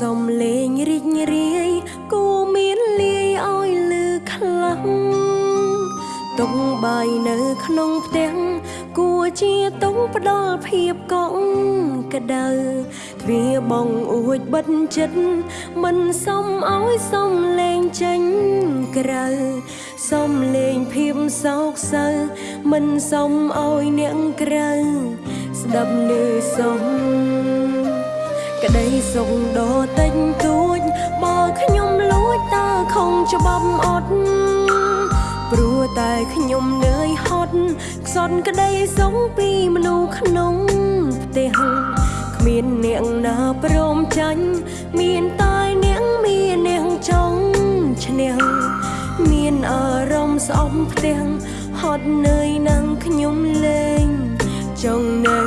សូរសំលេងរីករាយគួរមានលាយឲ្យលឺខ្លាំងតុងបាយនៅក្នុងផ្ទះគួរជាតុងផ្ដល់ភាពកក់ក្ដៅទ្វារបងអួចបិទចិត្តមិនសមឲ្យសំលេងចេញក្រៅសំលេងភាពសោកសៅមិនសមឲ្យអ្នកក្រៅស្ដាប់លឺសំ ក្តីសុខដ៏តិចតួចបើខ្ញុំលួចតើខំច្បាប់អត់ព្រោះតែខ្ញុំនឿយហត់ខ្សត់ក្តីសុខពីមនុស្សក្នុងផ្ទះគ្មានអ្នកណាព្រមចាញ់មានតែអ្នកមានអ្នកចង់ឈ្នះមានអារម្មណ៍ស្អប់ផ្ទះហត់នឿយនឹងខ្ញុំលេងចង់នៅ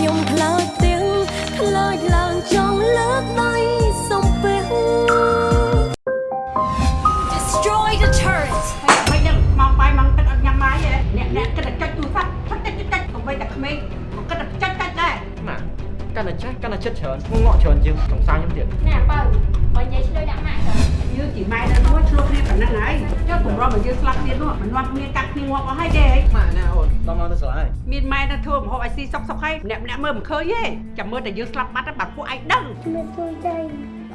ខ្ញុំខ្លាចទាំងខ្លាចឡើងចង់លើកដៃសំពះ Destroy the turret! មិនដឹងមកបាយមកទឹកអត់ញ៉ាំបាយទេអ្នកអ្នកគិតតែចុចទូរស័ព្ទផឹកតិចតិចតិចកុំបីតែក្មេងក៏គិតតែចុចចុចដែរម៉ាក់កាន់តែចាស់កាន់តែចិត្តច្រើនងងក់ច្រើនជាងសង្សារខ្ញុំទៀត Nè bầu, bà dậy ឆ្លើយដាក់ម៉ាក់ទៅ យើងជាម៉ែនៅនោះឆ្លោះគ្នាប៉ុណ្ណឹងហើយចុះកម្រមកយើងស្លាប់គ្នានោះមិននាំគ្នាកាត់គ្នាងាប់អស់ហើយទេម៉ាក់ណាអូនដល់មកទៅស្រឡាហើយមានម៉ែនៅធ្វើម្ហូបឲ្យស៊ីសុកសុកហើយម្នាក់ម្នាក់មើលមិនឃើញទេចាំមើលតែយើងស្លាប់បាត់ទៅបាត់ពួកឯងដឹង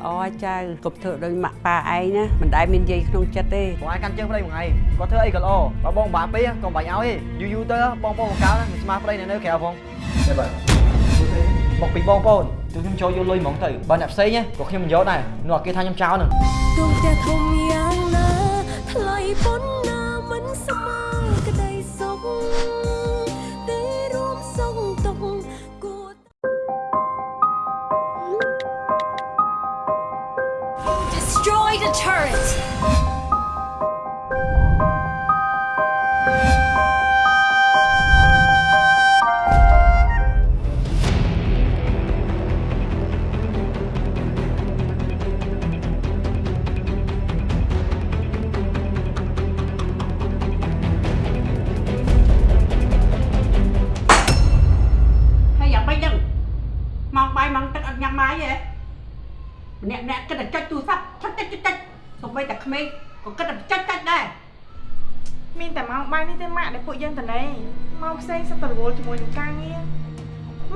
អូចៅកុំធ្វើដោយម៉ាក់ប៉ាឯងណាមិនដែលមានយាយក្នុងចិត្តទេបងឯងកាន់ជើងប្តីមួយថ្ងៃគាត់ធ្វើអីក៏ល្អបើបងបាក់ពេកក៏បាច់ឲ្យទេយូរយូរទៅបងប្អូនបង្កើតមិនស្មារប្តីនៅនៅក្រៅផងទេបាទមកពីបងប្អូន ទោះខ្ញុំចូលយកលុយហ្មងទៅបើអ្នកផ្សេងក៏ខ្ញុំមិនយកដែរនោះគេថាខ្ញុំចោលនឹងទោះតែធំយ៉ាងណាថ្លៃប៉ុណ្ណា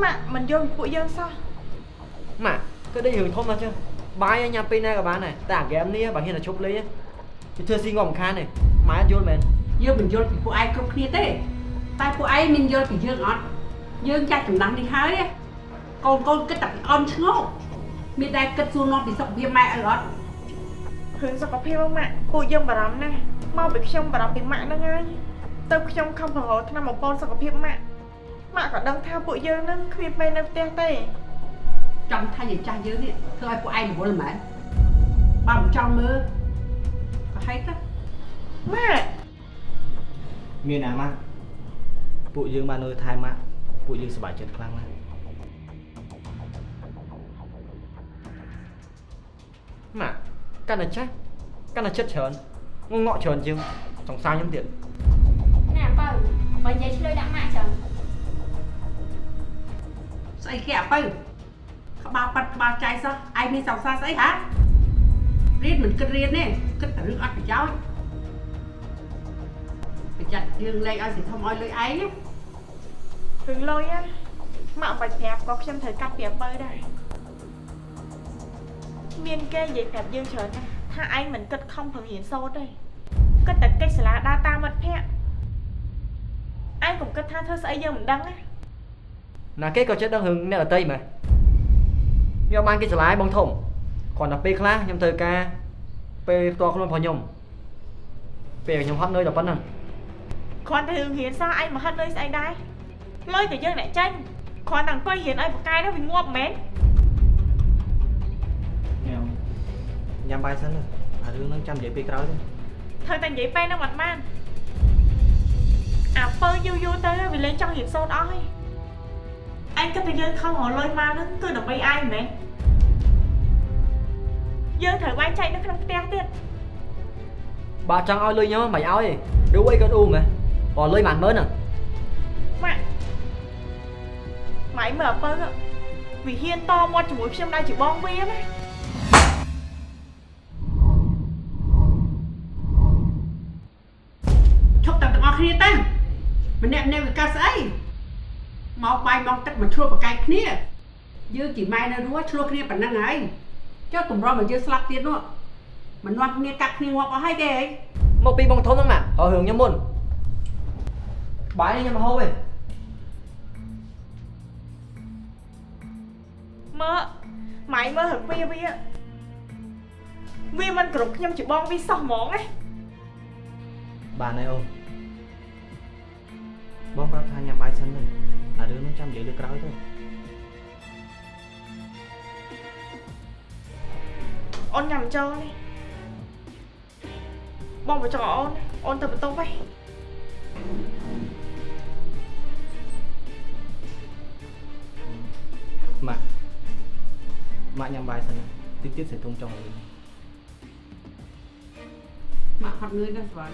ម៉ាក់មិនយល់ពីពួកយើងសោះម៉ាក់គឺដូចរឿងធំណាស់ចឹងបាយឲ្យញ៉ាំពេលណាក៏បានដែរតែអាហ្គេមនេះបើហ៊ានតែជប់លេងគឺធ្វើស៊ីងំមិនខានទេម៉ែអត់យល់មែនយើងមិនយល់ពីពួកឯងគ្រប់គ្នាទេតែពួកឯងមានយល់ពីយើងអត់យើងចាស់ចំណាស់នេះហើយកូនកូនគិតតែពីអន់ឆ្ងល់មានតែគិតសួរនាំពីសុខភាពម៉ែអីអត់រឿងសុខភាពហ្នឹងម៉ាក់ពួកយើងបារម្ភណាស់មកពីខ្ញុំបារម្ភពីម៉ាក់ហ្នឹងហើយទៅខ្ញុំខំប្រហោថ្នាំបំពន់សុខភាពម៉ាក់ ម៉ាក់ក៏ដឹងថាពួកយើងហ្នឹងគ្មានពេលនៅផ្ទះទេចង់ថាយាយចាស់យើងនេះធ្វើឲ្យពួកឯងរវល់មែនបើមិនចង់មើលក៏ហេតុទៅម៉ាក់មានអាម៉ាក់ពួកយើងបាននៅថែម៉ាក់ពួកយើងសប្បាយចិត្តខ្លាំងណាស់ម៉ាក់កាន់តែចាស់កាន់តែចិត្តច្រើនងងក់ច្រើនជាងសង្សារខ្ញុំទៀត Nè bầu, bà dậy ឆ្លើយដាក់ម៉ាក់ទៅ ស្អីគេអាបើក្បាលប៉ាត់ក្បាលចៃសោះឯងមានសង្សារស្អីហារៀនមិនគិតរៀនទេគិតតែរឿងអត់ប្រយោជន៍ប្រយ័ត្នយើងលេងឲ្យសិធំឲ្យលុយឯងណារឿងលុយណាម៉ាក់មិនបាច់ប្រាប់ក៏ខ្ញុំត្រូវកាត់ពីអំពើដែរមានគេនិយាយប្រាប់យើងច្រើនណាស់ថាឯងមិនគិតខំប្រឹងរៀនសូត្រទេគិតតែកិច្ចសាលាដើរតាមមិត្តភ័ក្តិឯងកុំគិតថាធ្វើស្អីយើងមិនដឹងណា ណាគេក៏ចិត្តដឹងរឿងអ្នកដតីមែនខ្ញុំបានគេឆ្លាយបងធំគ្រាន់តែពេលខ្លះខ្ញុំត្រូវការពេលផ្ទាល់ខ្លួនរបស់ខ្ញុំពេលខ្ញុំហត់នឿយដល់ប៉ុណ្ណឹងគ្រាន់តែរឿងរៀនសោះឯងមកហិតលុយស្អីដែរលុយក៏យើងអ្នកចាញ់គ្រាន់តែអង្គុយរៀនឲ្យប្រកែនោះវាងាប់មែនញ៉ាំញ៉ាំបាយសិនទៅអារឿងហ្នឹងចាំនិយាយពេលក្រោយទៅធ្វើតែនិយាយពេលហ្នឹងអត់បានអាពើយូរយូរទៅវាលេងចង់រៀនសូត្រអស់ហើយ អញគិតថាយើងខំរលុយមកហ្នឹងគឺដើម្បីឯងមែនយើងត្រូវបែងចែកនៅក្នុងផ្ទះទៀតបើចង់ឲ្យលុយខ្ញុំមិនឲ្យទេឌូអីក៏ឌូមែនបើលុយមិនមើលហ្នឹងម៉ាក់ម៉ៃមើលអាពើវាហ៊ានតមាត់ជាមួយខ្ញុំដែរជាបងវាណាឈប់ទាំងទាំងអស់គ្នាទៅម្នាក់ម្នាក់វាកាស្អី មកបាយមកទឹកមកឈ្លោះប្រកែកគ្នាយើងជាម៉ែនៅរស់ឈ្លោះគ្នាប៉ុណ្ណឹងហើយចុះតម្រុំឲ្យយើងស្លាប់ទៀតនោះមិននាំគ្នាកាត់គ្នាងាប់អស់ហើយទេហីមកពីបងធំហ្នឹងម៉ាហើយរឿងខ្ញុំមុនបាយនេះខ្ញុំមកហូបទេមើលម៉ៃមើលរកវាវាវាមិនគ្រប់ខ្ញុំជាបងវាសោះហ្មងណាបានហើយអូនបងប្រាប់ថាញ៉ាំបាយសិនទៅ អារឿងហ្នឹងចាំនិយាយលើក្រោយទៅអូនញ៉ាំចូលនេះបងបើចង់អូនអូនទៅបន្ទប់ហីម៉ាក់ម៉ាក់ញ៉ាំបាយសិនតិចទៀតសេទុំចង់លុយមកហត់នឿយណាស់ស្វាយ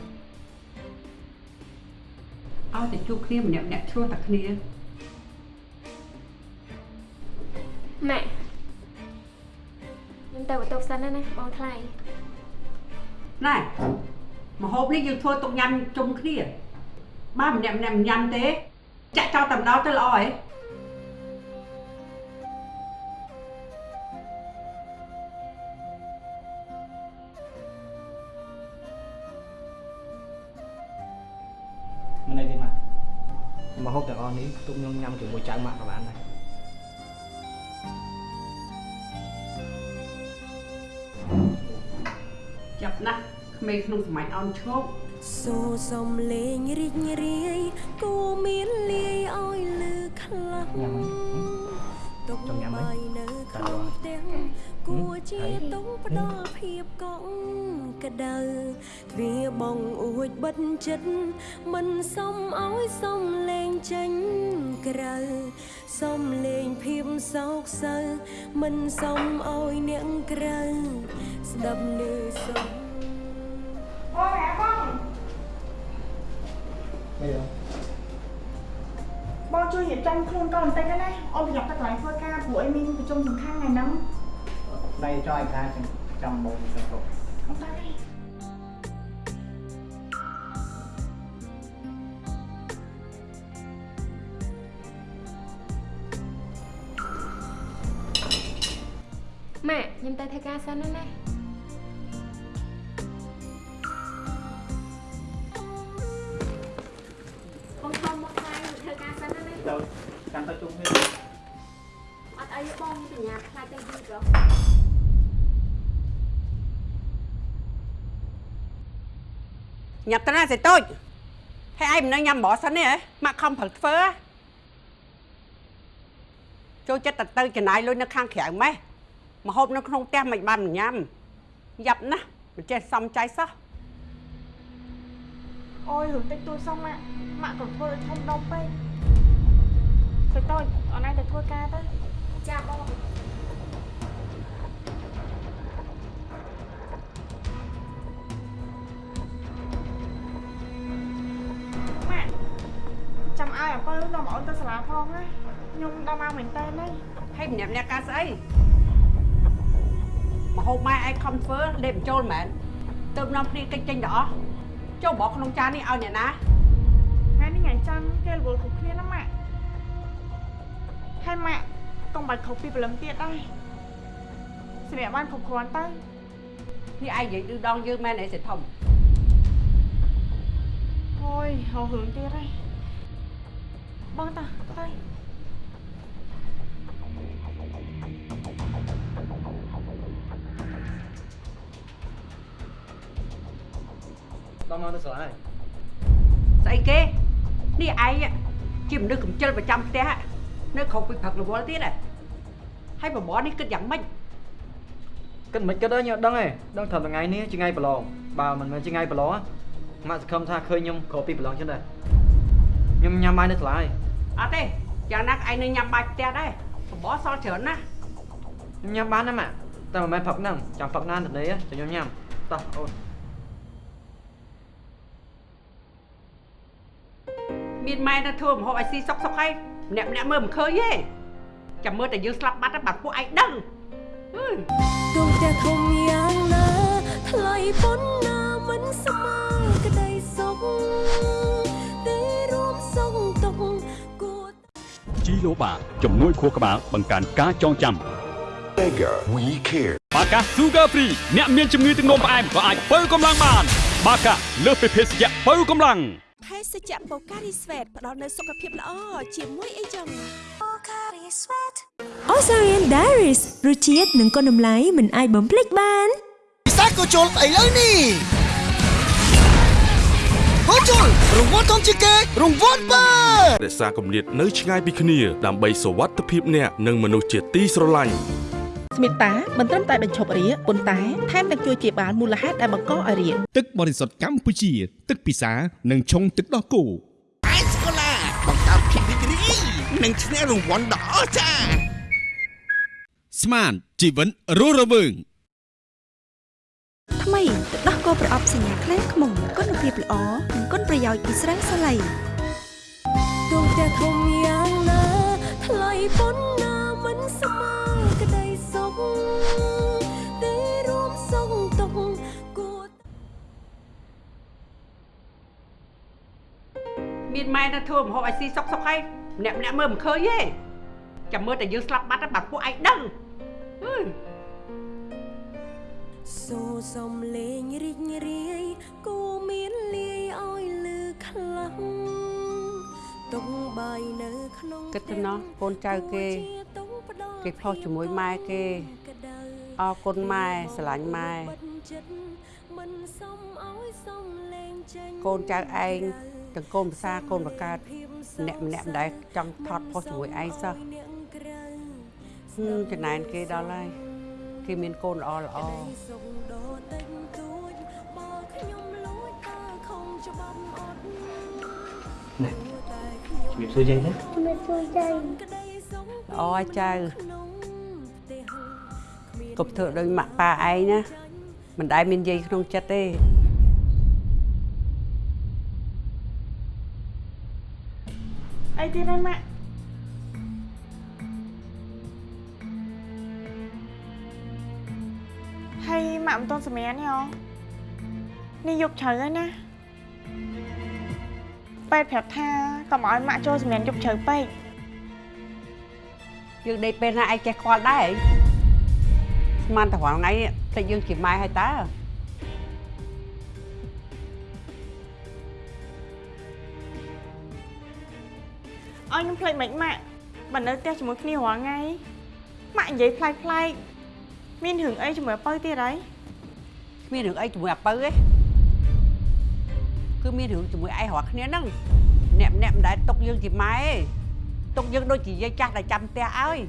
ឲ្យតែជួបគ្នាម្នាក់ម្នាក់ឈ្លោះតែគ្នា ម៉ាក់ខ្ញុំទៅបន្ទប់សិនណាណាបងថ្លៃណែមហូបនេះយើងធ្វើទុកញ៉ាំជុំគ្នាបើម្នាក់ម្នាក់មិនញ៉ាំទេចាក់ចោលតែម្ដងទៅល្អហ៎មិនអីទេម៉ាក់មកហូបទាំងអស់នេះទុកខ្ញុំញ៉ាំជាមួយចៅម៉ាក់ក៏បាន ក្មេងក្នុងសម័យអោនឈោកសូសំលេងរីករាយគូមានលាយឲ្យលឺខ្លាំងញ៉ាំហើយទុកចង់ញ៉ាំហ៎បាយនៅក្នុងផ្ទះគួរជាទុំផ្ដល់ភាពកក់ក្ដៅទ្វារបងអួចបិទចិត្តមិនសមឲ្យសំលេងចេញក្រៅសំលេងភាពសោកសៅមិនសមឲ្យអ្នកក្រៅស្ដាប់លឺសំ រៀបចំខ្លួនកូនបន្តិចណាអូនប្រយ័ត្នទៅកន្លែងធ្វើការព្រោះអីមានប្រជុំសំខាន់ថ្ងៃហ្នឹងដៃចោលឯកាចាំបងទៅគ្រប់អត់តាទេម៉ាក់ខ្ញុំទៅធ្វើការសិនណា ញ៉ាំទៅណាសេតូចហើយឯងមិននៅញ៉ាំបោះសិនទេហ៎ម៉ាក់ខំប្រឹកធ្វើហ៎ចូលចិត្តតែទៅចំណាយលុយនៅខាងក្រៅម៉េះមកហូបនៅក្នុងផ្ទះមិនបានមិនញ៉ាំយ៉ាប់ណាស់មិនចេះសំចៃសោះអូយរឿងតិចតួចសោះម៉ាក់ម៉ាក់ក៏ធ្វើឲ្យធំដុំពេកទៅតូចអូនឯងទៅធ្វើការទៅចាបង ឲ្យអាពើនាំអូនទៅសាលាផងណាខ្ញុំដល់មកមែនតើនេះហើយម្នាក់ម្នាក់ការស្អីមកហូបម៉ែឯងខំធ្វើលេបបញ្ចូលមែនទៅនាំគ្នាកិច្ចចេញទៅអស់ចូលបោះក្នុងចាននេះឲ្យអ្នកណាថ្ងៃនេះថ្ងៃច័ន្ទគេរវល់គ្រប់គ្នាណាម៉ាក់ហើយម៉ាក់កុំបាច់ខុសពីព្រលឹមទៀតដែរសម្រាប់បានគ្រប់គ្រាន់ទៅនេះឯងនិយាយឌឺដងយើងមែនអីសេធំអូយហៅរឿងទៀតហើយ បងតាទៅដល់មកទៅស្រែហើយស្អីគេនេះឯងជាមនុស្សកំចិលប្រចាំផ្ទះនៅខុសពីព្រឹករវល់ទៀតហ៎ហើយបបរនេះគិតយ៉ាងម៉េចគិតមិនគិតទេខ្ញុំអត់ដឹងទេដឹងថាថ្ងៃនេះជាថ្ងៃប្រឡងបើមិនមែនជាថ្ងៃប្រឡងណាម៉ាក់សង្ឃឹមថាឃើញខ្ញុំក្រោយពីប្រឡងចឹងដែរខ្ញុំញ៉ាំបាយនៅសាលាហើយ អត់ទេយ៉ាងណាក៏ឯងនៅញ៉ាំបាយផ្ទះដែរបបរសល់ច្រើនណាស់ខ្ញុំញ៉ាំបានណាម៉ាក់តែមិនមែនផឹកហ្នឹងចាំផឹកណានទៅនេះចាំខ្ញុំញ៉ាំតោះអូនមានម៉ែនៅធ្វើម្ហូបឲ្យស៊ីសុកសុកហើយម្នាក់ម្នាក់មើលមិនឃើញទេចាំមើលតែយើងស្លាប់បាត់ហើយបាត់ពួកឯងដឹងអើយដួងផ្ទះធំយ៉ាងណាថ្លៃប៉ុណ្ណាមិនស្មើ ជីឡូបាជំនួយខួរក្បាលបង្កើនការចងចាំ Mega We Care បាកា Sugar Free អ្នកមានជំងឺទឹកនោមផ្អែមក៏អាចបើកម្លាំងបាន បាកាលើសពីភេសជ្ជៈបើកម្លាំងភេសជ្ជៈបូការីស្វេតផ្ដល់នូវសុខភាពល្អជាមួយអីចឹង Osarian Diaries រសជាតិនិងគុណតម្លៃមិនអាចបំភ្លេចបានពិសាក៏ជុលឥឡូវនេះ ហូជុលរង្វាន់ធំជាងគេរង្វាន់បើរក្សាគម្លាតនៅឆ្ងាយពីគ្នាដើម្បីសុវត្ថិភាពអ្នកនិងមនុស្សជាទីស្រឡាញ់ស្មិតាមិនត្រឹមតែបញ្ឈប់រាគប៉ុន្តែថែមទាំងជួយជាបានមូលហេតុដែលបង្កឲ្យរាគទឹកបរិសុទ្ធកម្ពុជា ទឹកពិសានិងឆុងទឹកដោះគោអេសកូឡាបង្កើតភាពរីករាយនិងឈ្នះរង្វាន់ដ៏អស្ចារ្យស្មានជីវិតរស់រវើងថ្មីទឹ កដោះគោប្រអប់សញ្ញាខ្លែងខ្មុំគុណភាពល្អនិងគុណប្រយោជន៍ពីស្រាំងសាឡៃដួងផ្ទះធំយ៉ាងណាថ្លៃប៉ុណ្ណាមិនស្មើក្តីសុខទេរួមសុខទុកគួរមានម៉ែនៅធ្វើម្ហូបឲ្យស៊ីសុកសុកហើយម្នាក់ម្នាក់មើលមិនឃើញទេចាំមើលតែយើងស្លាប់បាត់ហើយបាត់ពួកឯងដឹងអើយ សូសំលេងរីករាយគូមានលាយឲ្យលឺខ្លាំងទុកបាយនៅក្នុងគិតទៅណោះកូនចៅគេគេផុសជាមួយម៉ែគេអរគុណម៉ែស្រឡាញ់ម៉ែមិនសមឲ្យសំលេងចេញកូនចៅឯងទាំងកូនភាសាកូនបកើតម្នាក់ម្នាក់មិនដែលចង់ថត់ផុសជាមួយឯងសោះហឹមចំណែនគេដល់ហើយ គេមានកូនល្អល្អសុខដល់តិចតួចបើខ្ញុំលួចតើខំច្បាប់អត់នេះតែខ្ញុំជំរាបសួរចេញទេក្តីសុខល្អហើយចៅក្នុងផ្ទះកុំធ្វើដូចម៉ាក់ប៉ាឯងណាមិនដែលមានយាយក្នុងចិត្តទេអីទៀតហើយម៉ាក់ ហើយម៉ាក់មិនទាន់សម្រានទេហ៎នេះយកជ្រៅហើយណាប៉ែតប្រាប់ថាកុំឲ្យម៉ាក់ចូលសម្រានយកជ្រៅពេកយើងដេកពេលណាឯងចេះខ្វល់ដែរស្មានតែរាល់ថ្ងៃនេះតែយើងជាម៉ែហើយតើឲ្យខ្ញុំភ្លេចមិនម៉ាក់បើនៅផ្ទះជាមួយគ្នារាល់ថ្ងៃម៉ាក់និយាយប្លែកប្លែកៗ មានរឿងអីជាមួយអពៅទៀតហើយគ្មានរឿងអីជាមួយអាពៅទេគឺមានរឿងជាមួយឯងរាល់គ្នាហ្នឹងអ្នកម្នាក់មិនដែលຕົកយើងជាម៉ែទេຕົកយើងដូចជាយាយចាស់ដែលចាំផ្ទះឲ្យ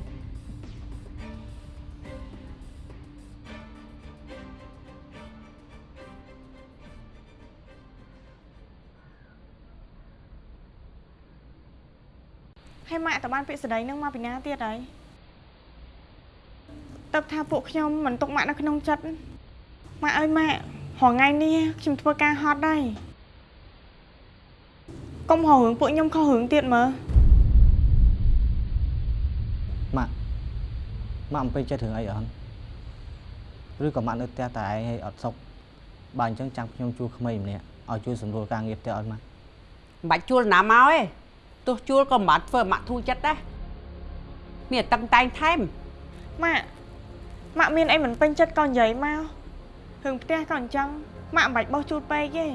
ហើយម៉ាក់តើបានពាក្យស្ដីនឹងមកពីណាទៀតហើយ តើថាពួកខ្ញុំមិនទុកម៉ាក់នៅក្នុងចិត្តម៉ាក់អើយម៉ាក់រហងៃនេះខ្ញុំធ្វើការហត់ដែរកុំហៅរឿងពួកខ្ញុំខុសរឿងទៀតមើលម៉ាក់ម៉ាក់អំពេញចិត្តរឿងអីអត់ឬក៏ម៉ាក់នៅផ្ទះតែឯងឲ្យអត់សុខបើអញ្ចឹងចាំខ្ញុំជួលក្មេងម្នាក់ឲ្យជួយសម្រួលការងារផ្ទះឲ្យម៉ាក់មិនបាច់ជួលណាមកទេទោះជួលក៏មិនបាច់ធ្វើឲ្យម៉ាក់ធូរចិត្តដែរមានតែតឹងតែងថែមម៉ាក់ ម៉ាក់មានអីមិនពេញចិត្តក៏និយាយមករឿងផ្ទះក៏អញ្ចឹងម៉ាក់មិនបាច់បោះជូតពេកទេ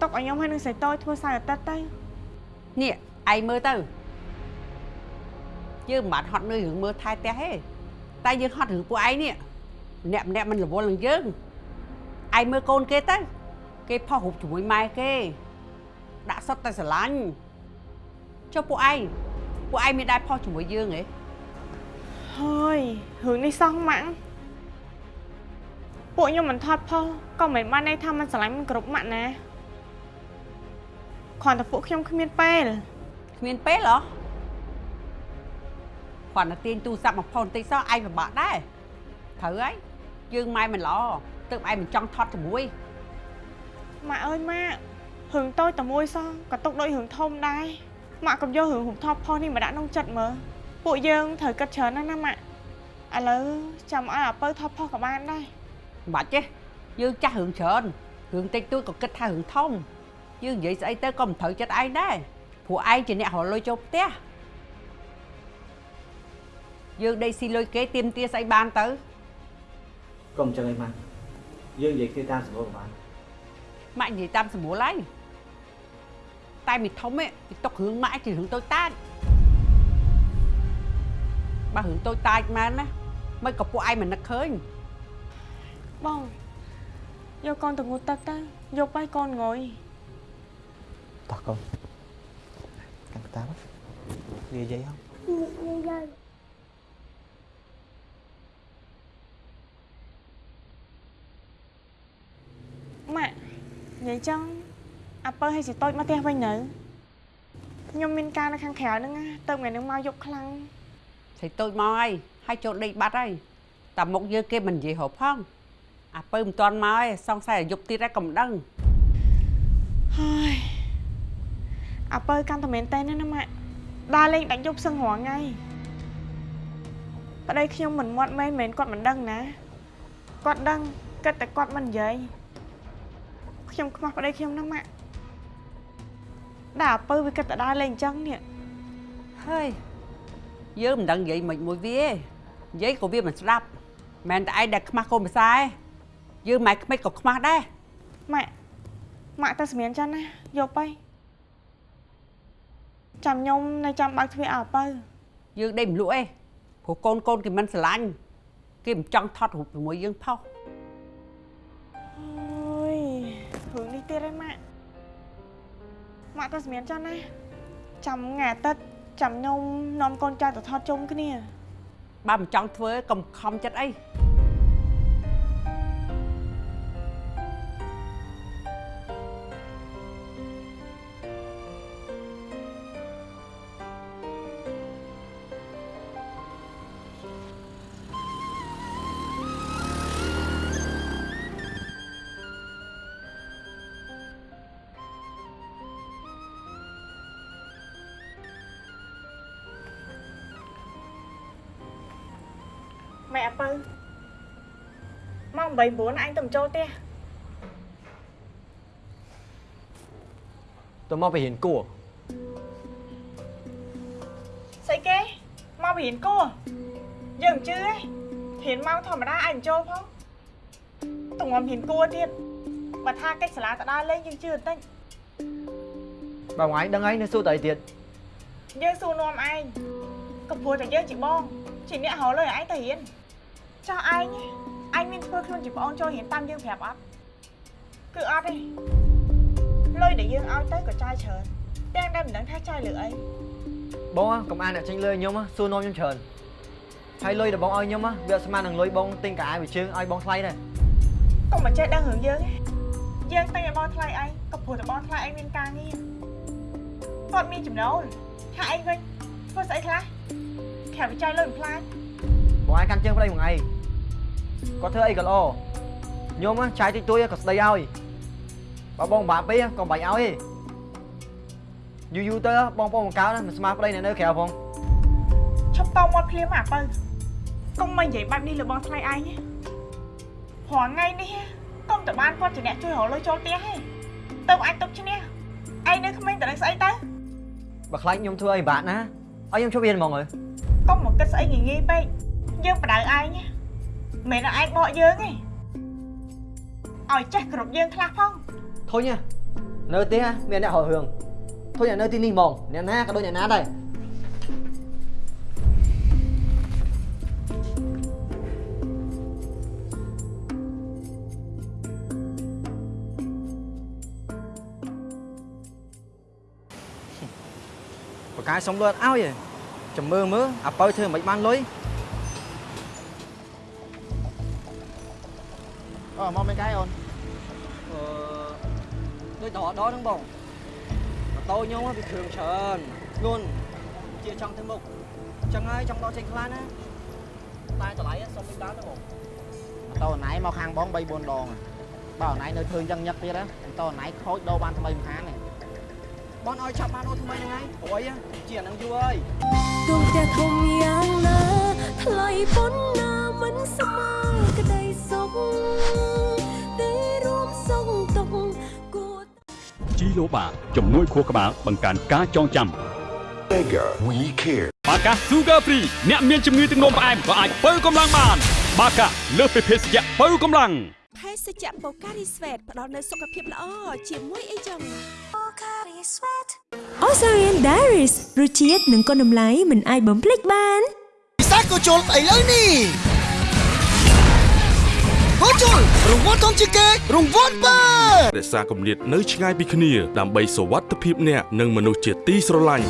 ទុកឲ្យខ្ញុំហើយនឹងស្រីតូចធ្វើសៅអាទិត្យទៅនេះឯងមើលទៅយើងមិនបាច់ហត់នឿយរឿងមើលថែផ្ទះទេតែយើងហត់រឿងពួកឯងនេះម្នាក់ម្នាក់មិនរវល់នឹងយើងឯងមើលកូនគេទៅគេផុសរូបជាមួយម៉ែគេដាក់សុទ្ធតែស្រឡាញ់ចុះពួកឯងពពួកឯងមានដែរផុសជាមួយយើងហ៎ ហើយរឿងនេះសោះម៉ាក់ពួកខ្ញុំមិនថត់ផុសក៏មិនបានន័យថាมันស្រឡាញ់មិនគ្រប់ម៉ាក់ណាគ្រាន់តែពួកខ្ញុំគ្មានពេល គ្មានពេលហ៎គាត់ទៅទាញទូរស័ព្ទមកផុសបន្តិចសោះឯងពិបាកដែរត្រូវហើយយើងម៉ែមិនល្អទើបឯងមិនចង់ថត់ជាមួយ ម៉ាក់អើយម៉ាក់រឿងតូចតែមួយសោះក៏ຕົកដូចរឿងធំដែរម៉ាក់កុំយករឿងរូបថតផុសនេះមកដាក់ក្នុងចិត្តមើល ពួកយើងត្រូវគិតច្រើនណាស់ណាម៉ាក់ឥឡូវចាំឲ្យអាពៅថតផុសក៏បានដែរមិនបាច់ទេយើងចាស់រឿងច្រើនរឿងតិចតួចក៏គិតថារឿងធំយើងនិយាយស្អីទៅក៏មិនត្រូវចិត្តឯងដែរព្រោះឯងជាអ្នករកលុយចូលផ្ទះយើងដេកស៊ីលុយគេទៀមទាស្អីបានទៅកុំចឹងឯងម៉ាក់យើងនិយាយគ្នាតាមសម្រួលក៏បានម៉ាក់និយាយតាមសម្រួលហើយតែមីធំឯងពីຕົករឿងម៉ាក់ជារឿងតូចតាច បើរឿងតូចតាចមែនណាមិនក៏ពួកឯងមិននឹកឃើញបងយកកូនទៅងូតទឹកទៅយកបាយកូនងុយតោះកូនកាន់តាមនិយាយហ៎ម៉ាក់និយាយចឹងអាពៅឲ្យសិតូចមកផ្ទះវិញនៅខ្ញុំមានការនៅខាងក្រៅហ្នឹងណាទៅថ្ងៃហ្នឹងមកយកខ្លាំង ស្រីតូចមកហើយហើយចូលដេកបាត់ហើយតែមុខយើងគេមិននិយាយរកផងអាពើមិនទាន់មកឯងសង្ស័យឲ្យយប់ទៀតឯងក៏មិនដឹងហើយអាពៅកាន់តែមែនតើណាណាម៉ាក់ដើរលេងដាច់យប់សឹងរងថ្ងៃប្តីខ្ញុំមិនមាត់មែនមែនគាត់មិនដឹងណាគាត់ដឹងគិតតែគាត់មិននិយាយខ្ញុំខ្មាស់ប្តីខ្ញុំណាម៉ាក់ដល់អាពៅវាគិតតែដើរលេងអញ្ចឹងនេះហើយ យើងមិនដឹងនិយាយមិនមួយវាទេនិយាយក៏វាមិនស្ដាប់មិនតែឯងដែលខ្មាស់កូនភាសាឯងយើងម៉ែក្មេកក៏ខ្មាស់ដែរម៉ាក់ម៉ាក់ទៅសម្រៀនចឹងណាយកទៅចាំខ្ញុំនៅចាំបើកទ្វារឲ្យអាពៅយើងដេកមិនលក់ទេព្រោះកូនកូនគេមិនស្រឡាញ់គេមិនចង់ថត់រូបជាមួយយើងផុសអើយរឿងនេះទៀតហើយម៉ាក់ម៉ាក់ទៅសម្រៀនចឹងណាចាំថ្ងៃអាទិត្យ ចាំខ្ញុំនាំកូនចៅទៅថតជុំគ្នា បើមិនចង់ធ្វើកុំខំចិត្តអី ម៉ែអាពៅម៉ោង8 9អញទៅបញ្ចូលផ្ទះទៅមកไปរៀនគួរស្អីគេមកពីរៀនគួរយើងមិនជឿទេរៀនមកធម្មតាអញបញ្ចូលផងតងំរៀនគួរទៀតបើថាកិច្ចសាលាទៅដើរលេងយើងជឿបន្តិចបើថ្ងៃដឹងហើយនៅសួរតើអីទៀតយើងសួរនាំឯងក៏ព្រោះតែយើងជាបងជាអ្នករកលុយឲ្យឯងទៅរៀន ចោះឯងឯងមានធ្វើខ្លួនជាប្អូនចូលរៀនតាមយើងប្រាប់អត់គឺអត់ទេលុយដែលយើងឲ្យទៅក៏ចាយច្រើនទាំងដែលមិនដឹងថាចាយលើអីបងកុំអានអ្នកចេញលុយខ្ញុំសួរនាំខ្ញុំច្រើនហើយលុយដែលបងឲ្យខ្ញុំវាអត់ស្មើនឹងលុយបងទិញកាអាវវិជើងឲ្យបងថ្លៃដែរកុំមកចេះដឹងរឿងយើងទេយើងតែឲ្យបងថ្លៃឯងក៏ព្រោះតែបងថ្លៃឯងមានការងារគាត់មានចំណូលថាឯងវិញធ្វើស្អីខ្លះក្រៅពីចាយលុយមិនផ្លាច់បងឯងកាន់ជើងប្តីមួយថ្ងៃ គាត់ធ្វើអីក៏ល្អខ្ញុំចាយតិចតួចក៏ស្ដីឲ្យបើបងបាក់ពេកក៏បាច់ឲ្យទេយូរយូរទៅបងប្អូនបង្កើតមិនស្មើប្តីអ្នកនៅក្រៅផងឈប់តមាត់ភ្លាមអាបើកុំមកនិយាយបែបនេះលើបងថ្លៃឯងណាព្រោះថ្ងៃនេះកុំតបានគាត់ជាអ្នកជួយរកលុយចូលផ្ទះហេទៅអាចទុកឈ្នះឯងនៅក្មេងតនឹងស្អីទៅបើខ្លាចខ្ញុំធ្វើអីបាក់ណាឲ្យខ្ញុំជប់រៀនហ្មងហើយកុំមកគិតស្អីងាយងាយពេកយើងបដៅឯងណា មិនមែនឯងបកយើងទេឲ្យចេះគ្រប់យើងខ្លះផងធុញនៅផ្ទះមានអ្នករករឿងធុញនៅទីនេះហ្មងអ្នកណាក៏ដូចអ្នកណាដែរបកាយសុំលួតឲ្យឯងចាំមើលមើលអាបើធ្វើមិនបានលុយ អូមកមិនកាយអូនអឺដូចតដល់ហ្នឹងបងម៉ូតូខ្ញុំវាគ្រឿងច្រើនធ្ងន់ជាចង់ទៅមុខអញ្ចឹងហើយចង់ដកចេញខ្លះណាតែតម្លៃសុំមិនបានទេបងម៉ូតូណៃមកខាងបង3 4ដងបើណៃនៅធ្វើអញ្ចឹងញឹកទៀតណាម៉ូតូណៃខូចដោបានថ្មីមិនខានទេបងឲ្យចាប់បានអូនថ្មីហ្នឹងហើយព្រោះអីជាអាហ្នឹងយូរហើយដួងផ្ទះធំយ៉ាងណាថ្លៃប៉ុណ្ណាមិនស្មើ ជីឡូបាជំនួយខួរក្បាលបង្កើនការចងចាំ Mega We Care បាកា Sugar Free អ្នកមានជំងឺទឹកនោមផ្អែមក៏អាចបើកម្លាំងបាន បាកាលើសពីភេសជ្ជៈបើកម្លាំងភេសជ្ជៈបូការីស្វេតផ្ដល់នូវសុខភាពល្អជាមួយអីចឹង Osarian Diaries រសជាតិនិងគុណតម្លៃមិនអាចបំភ្លេចបានពិសេសក៏ជុលស្អីលើនេះ ហូជុលរង្វាន់ធំជាងគេរង្វាន់បើរក្សាគម្លាតនៅឆ្ងាយពីគ្នា ដើម្បីសុវត្ថិភាពអ្នកនិងមនុស្សជាទីស្រឡាញ់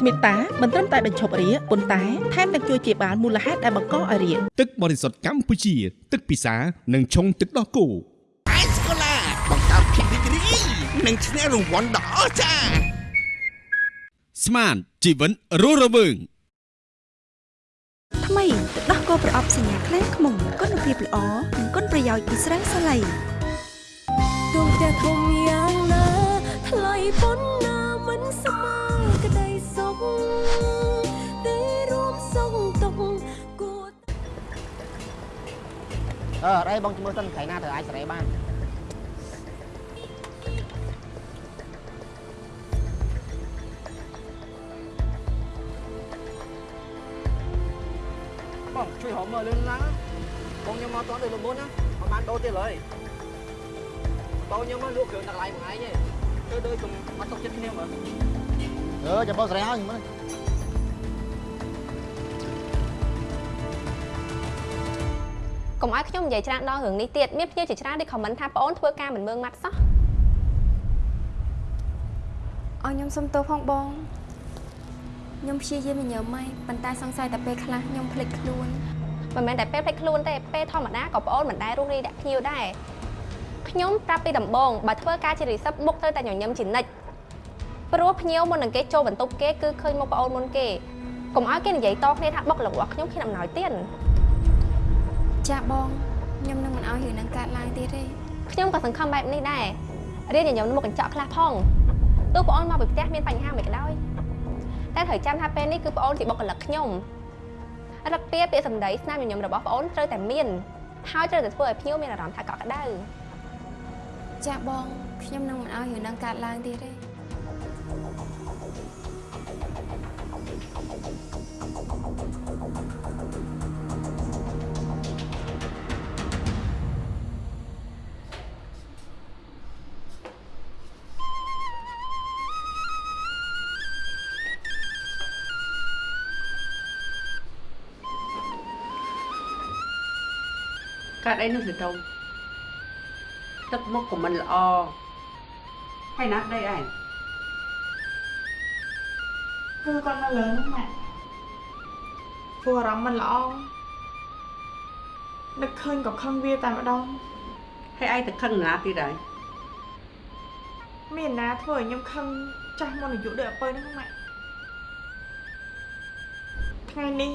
ស្មិតាមិនត្រឹមតែបញ្ឈប់រាគប៉ុន្តែថែមទាំងជួយជាបាលមូលហេតុដែលបង្កឲ្យរាគទឹកបរិសុទ្ធកម្ពុជា ទឹកពិសានិងឆុងទឹកដោះគោអេសកូឡាបង្កើតភាពរីករាយនិងឈ្នះរង្វាន់ដ៏អស្ចារ្យស្មានជីវិតរស់រវើងថ្មីទឹ កដោះគោប្រអប់សញ្ញាខ្លាំងខ្មុំគុណភាពល្អនិងគុណប្រយោជន៍ពីស្រាសាឡៃដួងផ្ទះធំយ៉ាងណាថ្លៃប៉ុណ្ណាមិនស្មើក្តីសុខតែរួមសុខទុកគួរអឺអត់អីបងជំនួសសិនថ្ងៃណាទៅអាចសេរីបាន ងជួយហៅមើលលឿនឡើងបងខ្ញុំមកតដូចលមុនណាមិនបានដូរទៀតឡើយម៉ូតូខ្ញុំមកលក់គ្រឿងដាក់កន្លែងមួយឯងទេធ្វើដូចកុំអត់ទុកចិត្តគ្នាមើលអឺចាំបងសេរីហើយមើលកុំឲ្យខ្ញុំនិយាយច្រើនដល់រឿងនេះទៀតមានភ្ញៀវជាច្រើនដែលខមមិនថាប្អូនធ្វើការមិនមើងម៉ាត់សោះអរខ្ញុំសុំទោសផងបងខ្ញុំព្យាយាមញញើមមកប៉ុន្តែសង្ស័យតែពេលខ្លះខ្ញុំភ្លេចខ្លួន មិនមែនតែពេលភ្លេចខ្លួនទេពេលធម្មតាក៏ប្អូនមិនដែលរស់រីដាក់ភ្ញៀវដែរខ្ញុំប្រាប់ពីដំបូងបើធ្វើការជារីសិបបុកត្រូវតែញញឹមជានិច្ចព្រោះភ្ញៀវមុននឹងគេចូលបន្ទប់គេគឺឃើញមុខប្អូនមុនគេកុំឲ្យគេនិយាយតគ្នាថាបុករបស់ខ្ញុំខ្ញុំអំណោយទៀតចាបងខ្ញុំនឹងមិនឲ្យរឿងនឹងកើតឡើងទៀតទេខ្ញុំក៏សង្ឃឹមបែបនេះដែររៀនញញឹមមុខកញ្ចក់ខ្លះផងទោះបងអូនមកពីផ្ទះមានបញ្ហាមិនក៏ដោយតែត្រូវចាំថាពេលនេះគឺបងអូនជាបុគ្គលិកខ្ញុំ រឹកទាពាក្យសម្ដីស្នាមញញឹមរបស់បងអូនត្រូវតែមានហើយត្រូវតែធ្វើឲ្យភ្ញៀវមានអារម្មណ៍ថាកក់ក្ដៅចាបងខ្ញុំនឹងមិនឲ្យរឿងនឹងកើតឡើងទៀតទេ កើតអីនោះទៅទៅទឹកមុខក៏មិនល្អហើយណាស់ដីឯងគឺគាត់នៅលើហ្នឹងម៉ាក់ព្រោះអារម្មណ៍មិនល្អនឹកឃើញក៏ខឹងវាតែម្ដងហើយឯងទៅខឹងណាទៀតហើយមានណាធ្វើឲ្យខ្ញុំខឹងចាស់មុនអាយុដូចអពើហ្នឹងម៉ាក់ថ្ងៃនេះ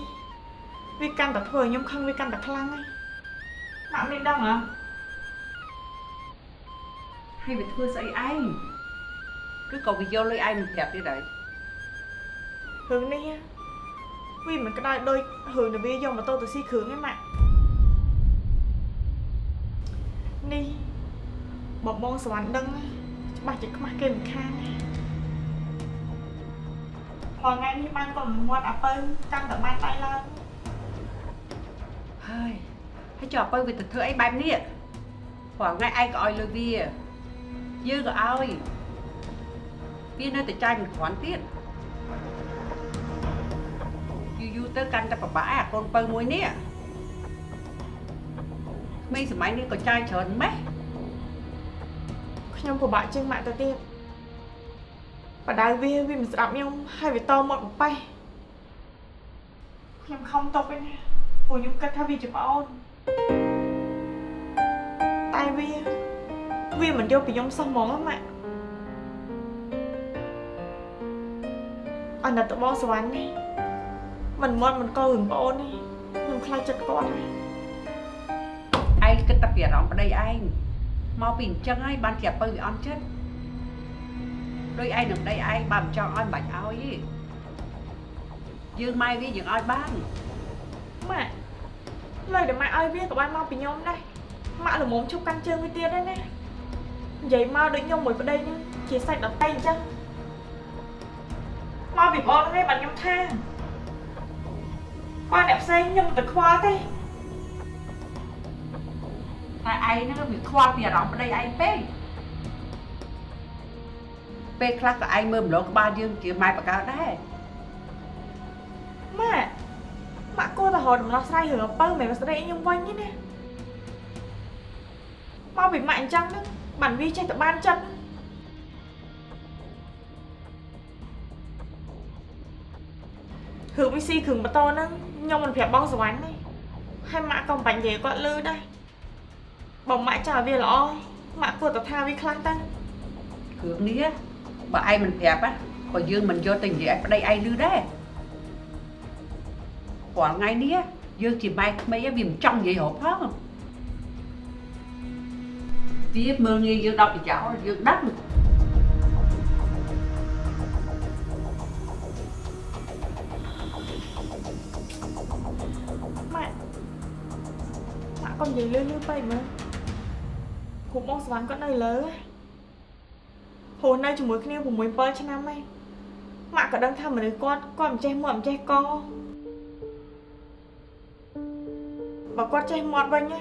វាកាន់តែធ្វើឲ្យខ្ញុំខឹងវាកាន់តែខ្លាំងហើយ ម៉ាក់មានដឹងហ៎ហើយវាធ្វើស្អីឯងគឺក៏វាយកលុយឯងមិនប្រាប់ទៀតហើយរឿងនេះវាមិនក្តៅដូចរឿងដែលវាយកម៉ូតូទៅស៊ីគ្រឿងទេម៉ាក់នេះបងបងសវណ្ណដឹងច្បាស់ជាខ្មាស់គេមិនខានណាព្រោះថ្ងៃនេះបានកូនមាត់អាពៅកាន់តែបានដៃឡើងហើយហើយ ចុះអពៅវាទៅធ្វើអីបែបនេះព្រោះថ្ងៃឯងក៏ឲ្យលុយវាយើងក៏ឲ្យវានៅតែចាយមិនគ្រាន់ទៀតយូរយូរទៅកាន់តែប្របាក់ឯអាកូនពៅមួយនេះក្មេងសម័យនេះក៏ចាយច្រើនម៉េះខ្ញុំពិបាកជាងម៉ាក់ទៅទៀតបដៅវាវាមិនស្ដាប់ខ្ញុំហើយវាតមកបបេះខ្ញុំខំតបឯណាព្រោះខ្ញុំគិតថាវាជាប្អូន តែវាវាមិនយកពីខ្ញុំសោះហ្មងម៉ាក់អាណិតតបងសវណ្ណនេះមិនមាត់មិនកោរឿងប្អូននេះខ្ញុំខ្លាចចិត្តគាត់ហើយឯងគិតតែពីអារម្មណ៍ប្តីឯងមកពីអញ្ចឹងហើយបានជាពៅវាអន់ចិត្តដោយឯងនឹងប្តីឯងបើមិនចង់ឲ្យមិនបាច់ឲ្យទេយើងម៉ែវាយើងឲ្យបានម៉ាក់លើដែលម៉ាក់ឲ្យវាក៏បានមកពីខ្ញុំដែរ ម៉ាក់ល្មមឈប់កាន់ជើងវាទៀតដែរណានិយាយមកដូចខ្ញុំមួយប្តីហ្នឹងជាសាច់ដតៃអញ្ចឹងមកពីបងហ្នឹងឯងបាត់ខ្ញុំថាបើអ្នកផ្សេងខ្ញុំទៅខ្វល់ទេតែឯងហ្នឹងវាខ្វល់ពីអារម្មណ៍ប្តីឯងពេកពេលខ្លះក៏ឯងមើលម្លងក្បាលយើងជាម៉ែបកើតដែរម៉ាក់ម៉ាក់គួរតែរកដំណោះស្រាយរឿងអំពើមិនមែនស្ដីខ្ញុំវិញទេណា មកពីម៉ាក់អញ្ចឹងហ្នឹងបានវាចេះតែបានចិត្តរឿងវិស៊ីគ្រឿងម៉ូតូហ្នឹងខ្ញុំមិនប្រាប់បងសវណ្ណទេហើយម៉ាក់ក៏មិនបាញ់និយាយគាត់លឺដែរបើម៉ាក់ចង់ឲ្យវាល្អម៉ាក់គួរតែថាវាខ្លះទៅគ្រឿងនេះបើឯងមិនប្រាប់ណាក៏យើងមិនយកទៅនិយាយឲ្យប្តីឯងឮដែរព្រោះថ្ងៃនេះយើងជាម៉ែក្មេងវាមិនចង់និយាយរកផង វាមើលងាយយើងដល់ប្រយោជន៍យើងដឹងម៉ាក់ម៉ាក់កុំនិយាយលឺលឺពេកមើលគ្រូបងសវណ្ណគាត់នៅលើហូរនៅជាមួយគ្នា6 7ឆ្នាំហើយម៉ាក់ក៏ដឹងថាមនុស្សគាត់គាត់មិនចេះមាត់មិនចេះកបើគាត់ចេះមាត់វិញណា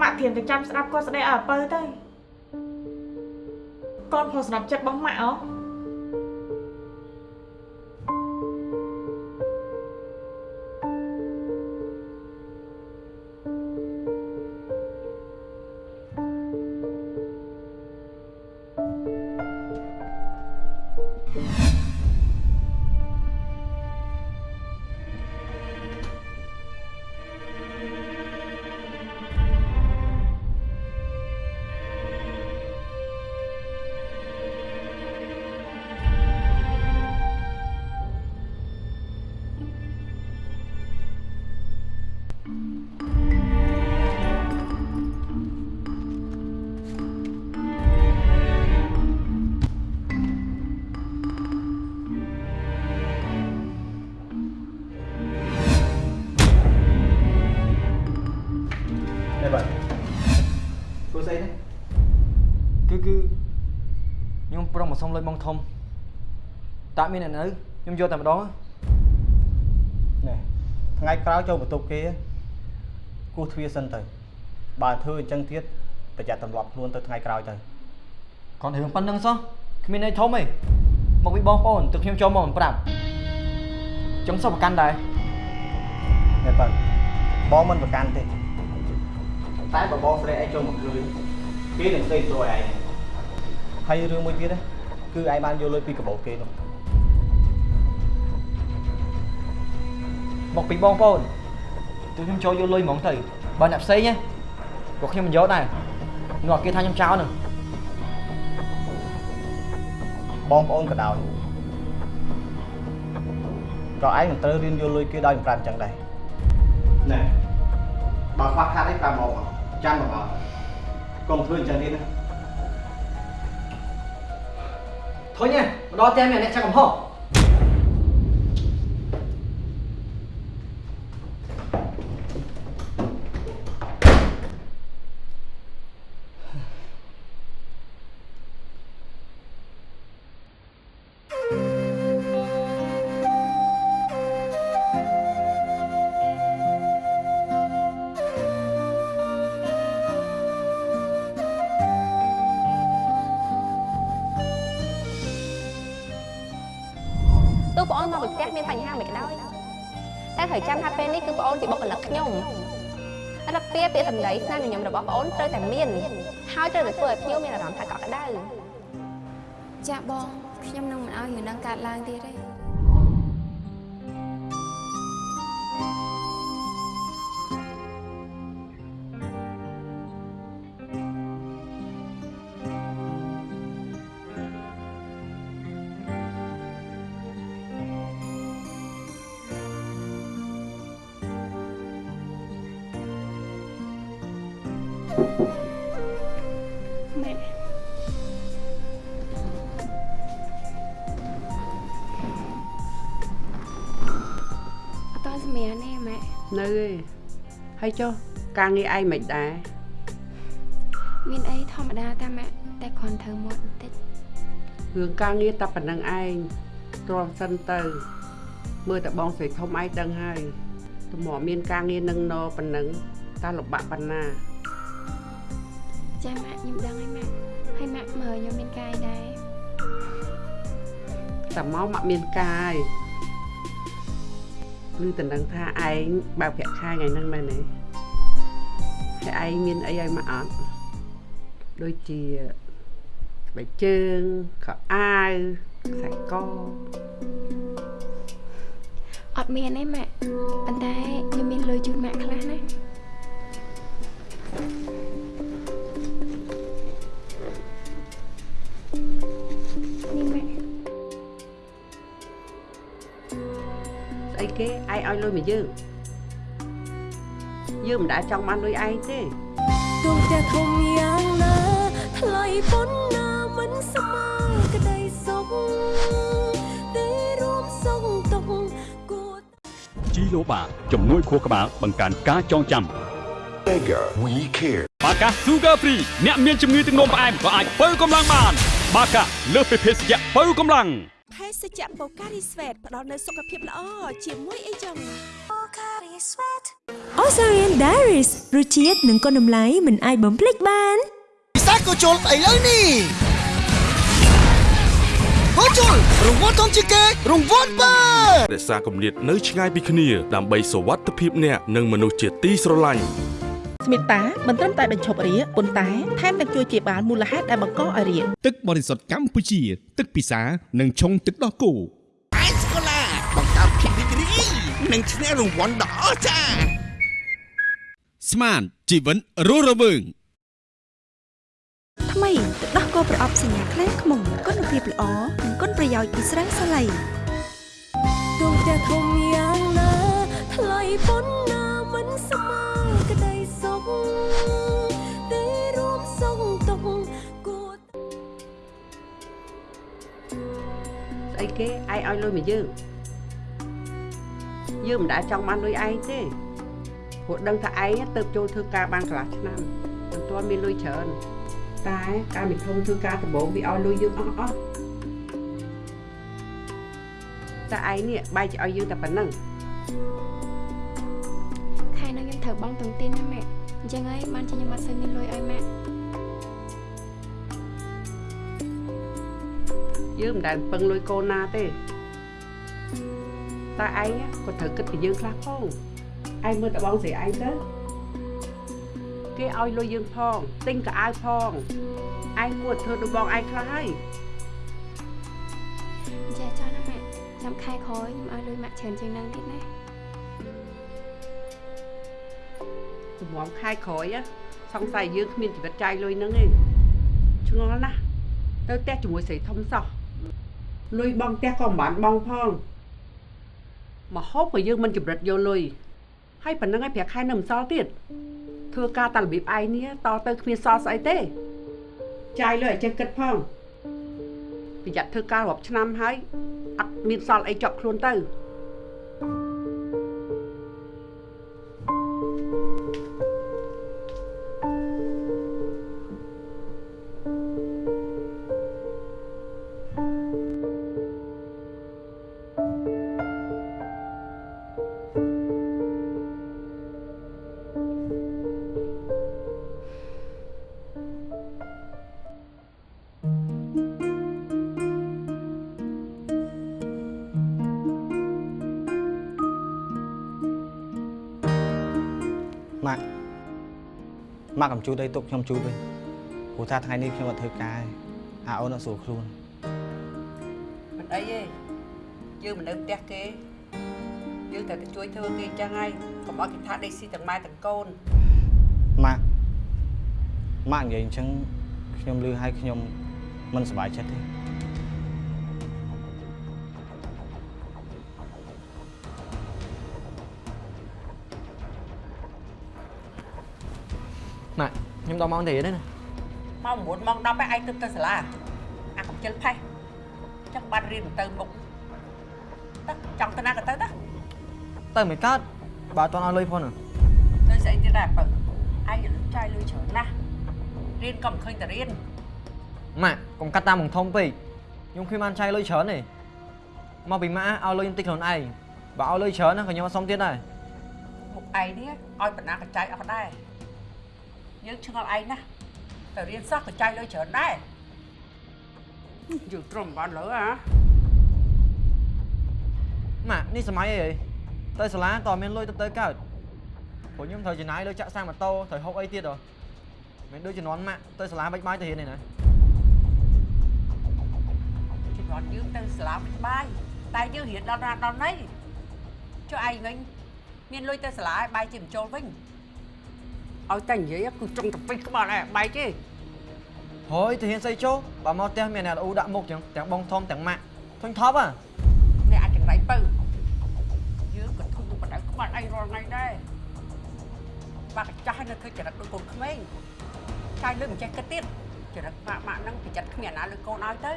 ម៉ាក់ធៀមទៅចាំស្ដាប់គាត់ស្ដីឲ្យអពើទៅកូនព្រោះសម្រាប់ចិត្តរបស់ម៉ាក់អោ ប្រុងមកសុំលុយបងធំតាមានអ្នកនៅខ្ញុំយកតែម្ដងណែថ្ងៃក្រោយចូលបន្ទប់គេគោះទ្វារសិនទៅបើធ្វើអញ្ចឹងទៀតប្រយ័ត្នទម្លាប់ខ្លួនទៅថ្ងៃក្រោយទៅគាត់រឿងប៉ុណ្្នឹងសោះគ្មានន័យធំទេមកពីបងប្អូនទើបខ្ញុំចូលមកមិនប្រាប់ចង់សោះប្រកាន់ដែរណែបើបងមិនប្រកាន់ទេតែបើបងស្រីឯងចូលមកឃើញគេនឹងស្ដីទៅឯងហើយរឿងមួយទៀតណា គឺឯងបានយកលុយពីកាបូបគេនោះមកពីបងប្អូនទើបខ្ញុំចូលយកលុយហ្មងទៅបើអ្នកផ្សេងណាក៏ខ្ញុំមិនយកដែរនោះគេថាខ្ញុំចោលនឹងបងប្អូនក៏ដោយក៏ឯងមិនត្រូវរៀនយកលុយគេដោយមិនប្រាប់អញ្ចឹងដែរណែបើខ្វះខាតអីប្រាប់មកមកចាំមកមកកុំធ្វើអញ្ចឹងទៀតណា ធុញណាមកដល់ផ្ក្យសម្ដីស្នាមញញឹមរបស់បងអូនត្រូវតែមានហើយត្រូវតែធ្វើឲ្យភ្ញៀវមានអារម្មណ៍ថាកក់ក្ដៅចាបងខ្ញុំនឹងមិនឲ្យរឿងនឹងកើតឡើងទៀតទេ នៅឯងហើយចុះការងារឯងមិនដែរមានអីធម្មតាតាម៉ាក់តែគ្រាន់ត្រូវមាត់បន្តិចរឿងការងារតែប៉ុណ្្នឹងឯងទ្រាំសិនទៅ មើលតែបងស្រីធំឯងដឹងហើយទំមមានការងារនឹងណប៉ុណ្្នឹងតើលំបាកប៉ុណ្ណាចាម៉ាក់ខ្ញុំដឹងហើយម៉ាក់ហើយម៉ាក់មើលខ្ញុំមានកាយដែរតែមកមកមានកាយ ឬតំណឹងថាឯងបើកប្រាក់ខែថ្ងៃហ្នឹងមែនទេហើយឯងមានអីឲ្យមកអត់ដូចជាស្បែកជើងខោអាវខ្សែកអត់មានទេម៉ាក់ប៉ុន្តែខ្ញុំមានលុយជូនម៉ាក់ខ្លះណា អីគេឯងឲ្យលុយមកយើងយើងមិនដែលចង់បានលុយឯងទេទូផ្ទះធំយ៉ាងណាថ្លៃប៉ុណ្ណាមិនស្មើក្តីសុខទេរួមសុខទុកគួរជីឡូបាជំនួយខួរក្បាលបង្កើនការចងចាំ Mega We Care បាកា Sugar Free អ្នកមានជំងឺទឹកនោមផ្អែមក៏អាចបើកម្លាំងបាន បាកាលើសពីភេសជ្ជៈបើកម្លាំង ភេសជ្ជៈបូការីស្វេតផ្ដល់នូវសុខភាពល្អជាមួយអីចឹងបូការីស្វេត Osarian Diaries រសជាតិនិងគុណតម្លៃមិនអាចបំភ្លេចបានពិសាកូជុលឥឡូវនេះកូជុលរង្វាន់ធំជាងគេរង្វាន់បើរក្សាគម្លាតនៅឆ្ងាយពីគ្នា ដើម្បីសុវត្ថិភាពអ្នកនិងមនុស្សជាទីស្រឡាញ់ ស្មីតាមិនត្រឹមតែបញ្ឈប់រាគប៉ុន្តែថែមទាំងជួយជាបាលមូលហេតុដែលបង្កឲ្យរាគទឹកបរិសុទ្ធកម្ពុជា ទឹកពិសានិងឆុងទឹកដោះគោអេសកូឡាបង្កើតភាពរីករាយនិងឈ្នះរង្វាន់ដ៏អស្ចារ្យស្មានជីវិតរស់រវើងថ្មីទឹកដោះគោប្រអប់សញ្ញាខ្លែងខ្មុំគុណភាពល្អនិងគុណប្រយោជន៍ពីស្រាសាឡៃទូផ្ទះធំយ៉ាងណាថ្លៃប៉ុណ្ណាមិនស្មើក្តី សុខទេរួមសុខទុកគួរស្អីគេឯងឲ្យលុយមកយើងយើងមិនដែលចង់បានលុយឯងទេព្រោះដឹងថាឯងទៅចូលធ្វើការបានកន្លះឆ្នាំមិនទាន់មានលុយច្រើនតែការមិនធំធ្វើការដំបូងវាឲ្យលុយយើងអស់អស់តែឯងនេះបែរជាឲ្យយើងតែប៉ុណ្ណឹងខែនេះខ្ញុំ ត្រូវបង់តុងទីនណាម៉ាក់អញ្ចឹងហើយបានជាខ្ញុំអត់សូវមានលុយឲ្យម៉ាក់យើងមិនដែលពឹងលុយកូនណាទេតែឯងក៏ត្រូវគិតពីយើងខ្លះផងឯងមើលតបងស្រីឯងទៅគេឲ្យលុយយើងផងទិញកៅអៅផងឯងគួរធ្វើដូចបងឯងខ្លះហើយចាចោះណាម៉ាក់ចាំខែក្រោយខ្ញុំឲ្យលុយម៉ាក់ច្រើនជាងហ្នឹងទៀតណា ទំមខែក្រោយសង្ស័យយើងគ្មានជីវិតចាយលុយហ្នឹងទេឆ្ងល់ណាស់ទៅផ្ទះជាមួយស្រីធំសោះលុយបងផ្ទះក៏មិនបានបងផងមកហូបក៏យើងមិនចម្រិតយកលុយហើយប៉ុណ្្នឹងឲ្យប្រាក់ខែនៅមិនសល់ទៀតធ្វើការតាមរបៀបឯងនេះតទៅគ្មានសល់ស្អីទេចាយលុយឲ្យចេះគិតផងប្រយ័ត្នធ្វើការរាប់ឆ្នាំហើយអត់មានសល់អីជាប់ខ្លួនទៅ ជួតអីទុកខ្ញុំជួតវិញព្រោះថាថ្ងៃនេះខ្ញុំអត់ធ្វើការទេអាអូនអត់ស្រួលខ្លួនមិនអីទេយើងមិននៅផ្ទះគេយើងតែទៅជួយធ្វើគេអញ្ចឹងហើយកុំឲ្យគេថាដេកស៊ីទាំងម៉ែទាំងកូនម៉ាក់ម៉ាក់និយាយអញ្ចឹងខ្ញុំលឺឲ្យខ្ញុំមិនសប្បាយចិត្តទេ ខ្ញុំដល់ម៉ោងទេទេណាម៉ោង9ម៉ោង10ឯងទៅទៅសាលាអាកំជិលផេះចង់បាត់រៀនទៅមុខទៅចង់ទៅណាក៏ទៅទៅទៅមិនកើតបើអត់ទាន់ឲ្យលុយផងណាទៅស្អីទៀតដែរបើឯងចាយលុយច្រើនណាស់រៀនក៏មិនឃើញតែរៀនម៉ាក់កុំកាត់តាមមុខធំពេកខ្ញុំគ្មានបានចាយលុយច្រើនទេមកពីម៉ាក់ឲ្យលុយខ្ញុំតិចខ្លួនឯងបើឲ្យលុយច្រើនណាក៏ខ្ញុំអត់សុំទៀតដែរមុខឯងនេះឲ្យបណ្ណាកចាយអស់ដែរ យើងឆ្ងល់ឯងណាតែរៀនសោះកចាយលុយច្រើនដែរយើងត្រឹមបានលើហ៎ម៉ាក់នេះសម័យអីហីទៅសាលាក៏មានលុយទៅទៅកើតព្រោះខ្ញុំត្រូវចំណាយលុយចាក់សាំងម៉ូតូត្រូវហូបអីទៀតហ៎មិនដូចជំនាន់ម៉ាក់ទៅសាលាបាច់បាយទៅរៀនទេណាជំនាន់យើងទៅសាលាមិនបាយតែយើងរៀនដល់ណាដល់ណីចុះឯងវិញមានលុយទៅសាលាឲ្យបាយជាបញ្ចូលវិញ ឲ្យតែនិយាយគឺចង់ទៅពេញក្បាលឯងបែកទេហើយទៅរៀនស្អីចូលបើមកផ្ទះមានអ្នកអ៊ូដាក់មុខចឹងទាំងបងធំទាំងម៉ាក់ធុញថប់ហ៎អ្នកអាចចង្រៃបើយើងក៏ធុញទៅបដៅក្បាលឯងរាល់ថ្ងៃដែរបាក់ចាស់នៅឃើញចរិតដូចកូនក្មេងចាយលុយមិនចេះគិតទៀតចរិតម៉ាក់ម៉ាក់ហ្នឹងប្រយ័ត្នគ្មានណាលើកូនឲ្យទៅ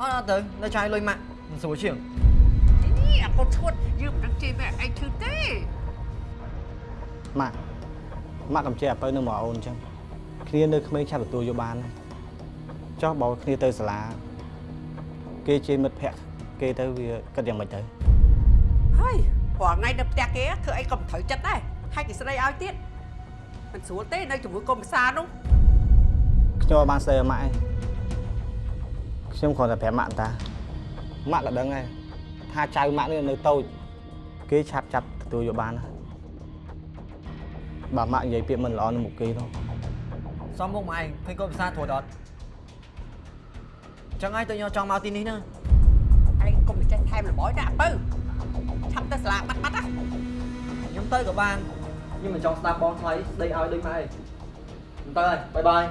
អត់អត់ទៅនៅចាយលុយម៉ាក់មិនស្រួលជាងនេះអាកូនឈួតយើងមិនដឹងជេរម៉ែឯងឈឺទេ ម៉ាក់ម៉ាក់កំជិះអាពៅនៅមកអូនអញ្ចឹងគ្នានៅក្មេងឆាប់ទទួលយកបានណាចុះបើគ្នាទៅសាលា គេជាមិត្តភក្តិគេទៅវាគិតយ៉ាងម៉េចទៅហើយព្រោះថ្ងៃនៅផ្ទះគេធ្វើអីក៏មិនត្រូវចិត្តដែរហើយគេស្ដីឲ្យទៀតមិនស្រួលទេនៅជាមួយកុំភាសានោះខ្ញុំអត់បានស្ដីឲ្យម៉ាក់ឯងខ្ញុំគ្រាន់តែប្រាប់ម៉ាក់តាម៉ាក់ក៏ដឹងដែរថាចៅម៉ាក់នេះនៅតូចគេឆាប់ចាប់ទទួលយកបានណា បើម៉ាក់និយាយពាក្យមិនល្អនៅមុខគេនោះសំមុខមកឯងឃើញកូនភាសាត្រួតអត់ចឹងហើយទៅខ្ញុំចង់មកទីនេះណាឯងកុំចេះថែមរបយណាបើឆាប់ទៅសាលាបាត់បាត់ណាខ្ញុំទៅក៏បានខ្ញុំមិនចង់ស្ដាប់បងថ្លៃស្ដីឲ្យដូចម៉ែឯងខ្ញុំទៅហើយបាយបាយ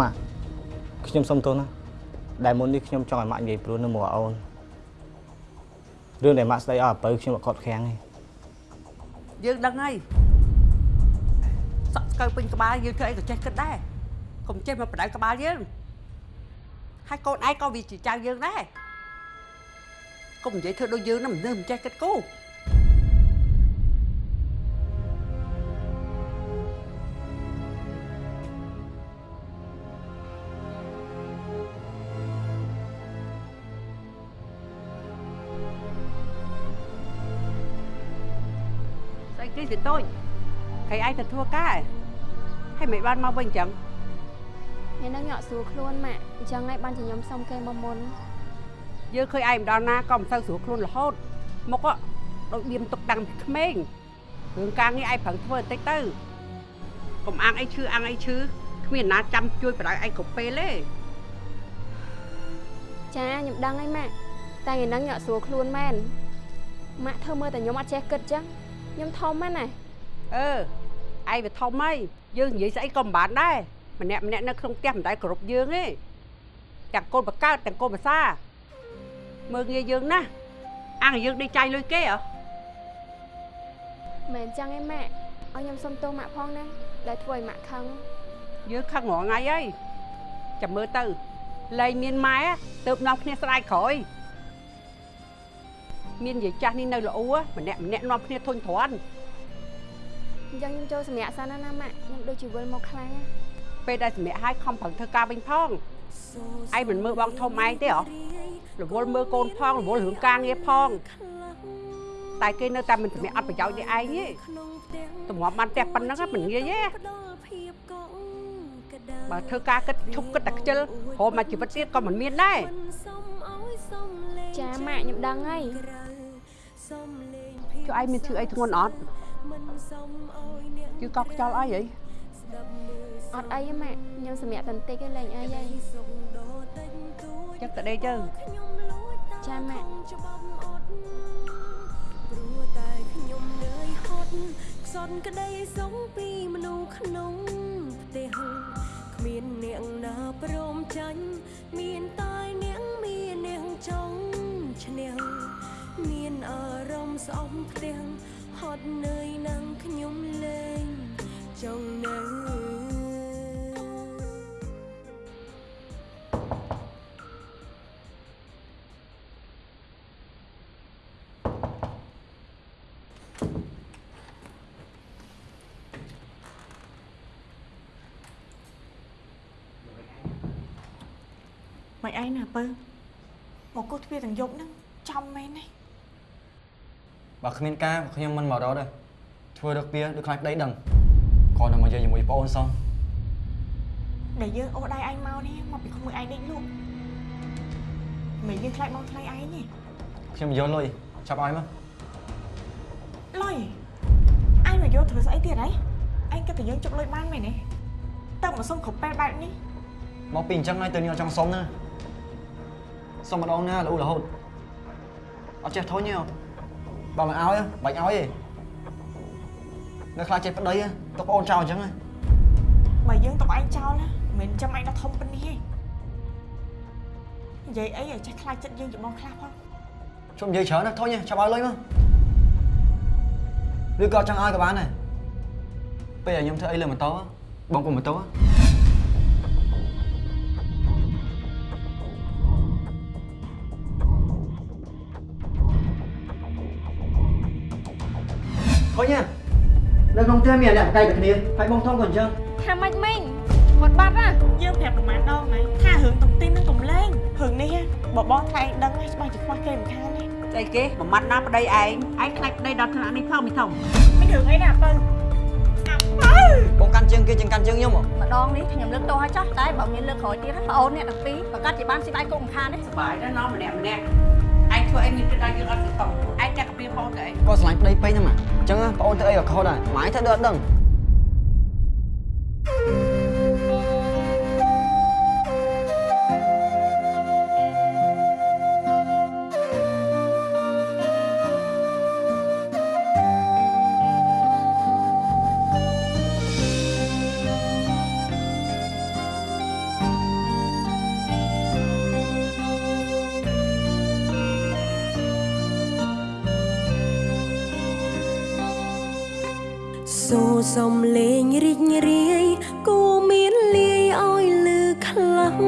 ម៉ាក់ខ្ញុំសុំទោសណាដែលមុននេះខ្ញុំចង់ឲ្យម៉ាក់និយាយព្រោះនៅមកអូន រឿងដែលម៉ាក់ស្ដីឲ្យអាពៅខ្ញុំអត់ខត់ខាំងទេយើងដឹងហើយសក់ស្កើពេញក្បាលយើងធ្វើអីក៏ចេះគិតដែរកុំចេះមកបដៅក្បាលយើងហើយកូនឯងក៏វាជាចៅយើងដែរកុំនិយាយធ្វើដូចយើងណាមិននឹកមិនចេះគិតគូរ ស្អីគេទៅតូចហើយឯងទៅធ្វើការហើយមិនបានមកវិញចឹងថ្ងៃហ្នឹងញ៉ក់ស្រួលខ្លួនម៉ាក់អញ្ចឹងហើយបានជាខ្ញុំសុំគេមកមុនយើងឃើញឯងម្ដងណាក៏មិនសូវស្រួលខ្លួនរហូតមុខដូចបៀមទុកតាំងពីក្មេងរឿងការងារឯងប្រឹងធ្វើបន្តិចទៅកុំអាងអីឈឺអាងអីឈឺគ្មានណាចាំជួយបដៅឯងគ្រប់ពេលទេចាខ្ញុំដឹងហើយម៉ាក់តែថ្ងៃហ្នឹងញ៉ក់ស្រួលខ្លួនមែនម៉ាក់ធ្វើមើលតែខ្ញុំអត់ចេះគិតចឹង ខ្ញុំធំហ្នឹងណាអឺឯងវាធំហើយយើងនិយាយស្អីក៏មិនបានដែរម្នាក់ម្នាក់នៅក្នុងផ្ទះមិនដែលគ្រប់យើងទេទាំងកូនបកើតទាំងកូនភាសាមើលងាយយើងណាស់អាងយើងដេកចាយលុយគេហ៎មែនចឹងឯងម៉ាក់ឲ្យខ្ញុំសុំទោសម៉ាក់ផងណាដែលធ្វើឲ្យម៉ាក់ខឹងយើងខឹងរាល់ថ្ងៃហើយចាំមើលទៅលែងមានម៉ែទៅនាំគ្នាស្ដាយក្រោយ មានយាយចាស់នេះនៅល្អម្នាក់ម្នាក់នាំគ្នាធុញទ្រាន់អញ្ចឹងខ្ញុំចូលសម្រាប់សិនណាណាម៉ាក់ខ្ញុំដូចជាវិលមកខ្លាំងណាពេលដែលសម្រាប់ឲ្យខំប្រឹងធ្វើការវិញផងឯងមិនមើលបងធំឯងទេហ៎រវល់មើលកូនផងរវល់រឿងការងារផងតែគេនៅតែមិនសម្រាប់អត់ប្រយោជន៍ទេឯងទេតម្រាំបានផ្ទះប៉ុណ្ណឹងមិនងាយទេបើធ្វើការគិតឈប់គិតតែខ្ជិលព្រមមកជីវិតទៀតក៏មិនមានដែរចាម៉ាក់ខ្ញុំដឹងហើយ ចុះឯងមានឈឺអីធ្ងន់អត់ជឺកោកខ្យល់អីហីអត់អីទេម៉ាក់ខ្ញុំសម្រាប់តន្តិចឯងលេងអីហើយចឹងទៅដេកទៅចាម៉ាក់ព្រោះតែខ្ញុំនឿយហត់ខ្សត់ក្តីសងពីមនុស្សក្នុងផ្ទះគ្មានអ្នកណាព្រមចាញ់មានតែអ្នកមានអ្នកចង់ឈ្នះ មានអារម្មណ៍ស្អប់ផ្ទាំងហត់នឿយនឹងខ្ញុំលែងចង់នៅមិនឯងណាពើមកគោះទ្វារទាំងយប់ហ្នឹងចំមែនទេ បើគ្មានការខ្ញុំមិនមករត់ទេធ្វើរកពៀដូចខ្លាចប្តីដឹងគ្រាន់តែមកនិយាយជាមួយប្អូនសោះដែលយើងអូសដៃឯងមកនេះមកពីក្មួយឯងដេកលក់មិនយើងខ្លាចមកថ្លៃឯងទេខ្ញុំយកលុយចាប់ឲ្យមកលុយឯងមកយកធ្វើស្អីទៀតហីឯងគិតតែយើងជប់លុយបានមែនទេតើមកសុំគ្រប់ពេលបែបនេះមកពីអញ្ចឹងហើយទៅខ្ញុំអត់ចង់សុំណាសុំម្ដងណារហូតរហូតអត់ចេះធុញទេ បើមិនឲ្យបាច់ឲ្យទេនៅខ្លាចចេះប្តីទៅប្អូនចោលអញ្ចឹងហ៎បើយើងទុកឯងចោលណាមិនចាំឯងដល់ធំប៉ុណ្នេះទេនិយាយអីឲ្យចេះខ្លាចចិត្តយើងជាបងខ្លះផងជុំនិយាយច្រើនណាស់ធុញចាប់ឲ្យលុយមកឬក៏អត់ចង់ឲ្យក៏បានដែរពេលឲ្យខ្ញុំធ្វើអីលើម៉ូតូបងកុំម៉ូតូ ឃើញទេនៅក្នុងផ្ទះមានអ្នកបកៃតែគ្នាហើយបងធំក៏អញ្ចឹងថាម៉េចមិញគាត់បាត់ណាយើងប្រាប់ប្រហែលដងហើយថារឿងតុងទីននឹងកំលែងរឿងនេះបបងថ្លៃដឹងហើយច្បាស់ជាខ្វះគេមិនខានទេស្អីគេមួយម៉ាត់ណាប្តីឯងឯងខ្លាចប្តីដល់ថ្នាក់នេះផងមីធំមានរឿងអីណាបើបងកាន់ជើងគេជាងកាន់ជើងខ្ញុំហ៎ម្ដងនេះខ្ញុំលើកទោសឲ្យចោះតែបើមានលើកក្រោយទៀតណាប្អូនអ្នកទាំងពីរប្រកាសជាបានស៊ីបាយគុំខាននេះសុបាយដែរណោះម្នាក់ម្នាក់ឯង ធ្វើអីមានគិតដល់យើងអត់ទៅឯងអ្នកកាពីផងទៅអីគាត់ឆ្លាញ់ប្តីពេកហ្នឹងមកអញ្ចឹងបងអូនធ្វើអីក៏ខុសដែរម៉ែធ្វើដូចអត់ដឹងសូ សំលេងរីករាយគួមានលាយឲ្យលឺខ្លាំង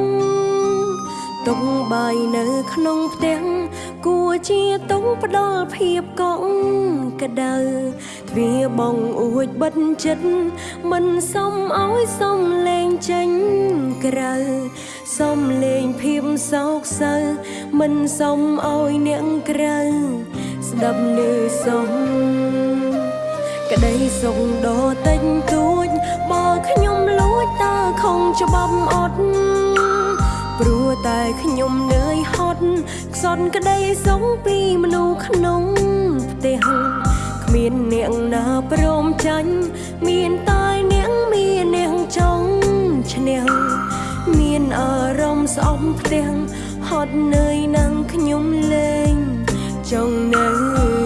តុងបាយនៅក្នុងផ្ទះគួរជាតុងផ្ដល់ភាពកក់ក្ដៅទ្វារបងអួចបិទចិត្តមិនសមឲ្យសំលេងចេញក្រៅសំលេងភាពសោកសៅមិនសមឲ្យអ្នកក្រៅស្ដាប់លឺសំ ក្តីសុខដ៏តិចតួចបើខ្ញុំលួចតើខំច្បាប់អត់ព្រោះតែខ្ញុំនឿយហត់ខ្សត់ក្តីសុខពីមនុស្សក្នុងផ្ទះគ្មានអ្នកណាព្រមចាញ់មានតែអ្នកមានអ្នកចង់ឈ្នះមានអារម្មណ៍ស្អប់ផ្ទះហត់នឿយនឹងខ្ញុំលេងចង់នៅ